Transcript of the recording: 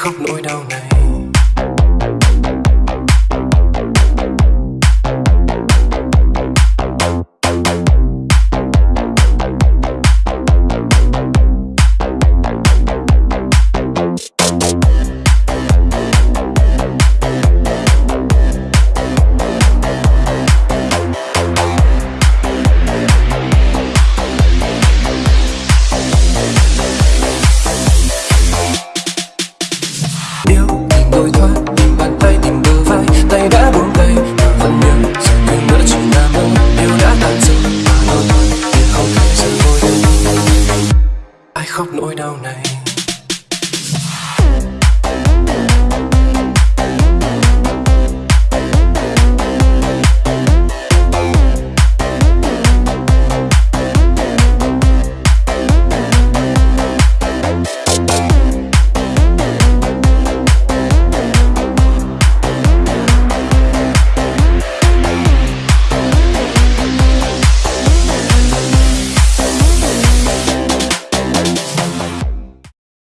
khóc nỗi đau này. điêu đổi thoát, bàn tay tìm bờ vai, tay đã buông tay. Vẫn nhưng người nữa chỉ là mơ điều đã tàn dư đâu thôi để không thể rơi vội ai khóc nỗi đau này? Thank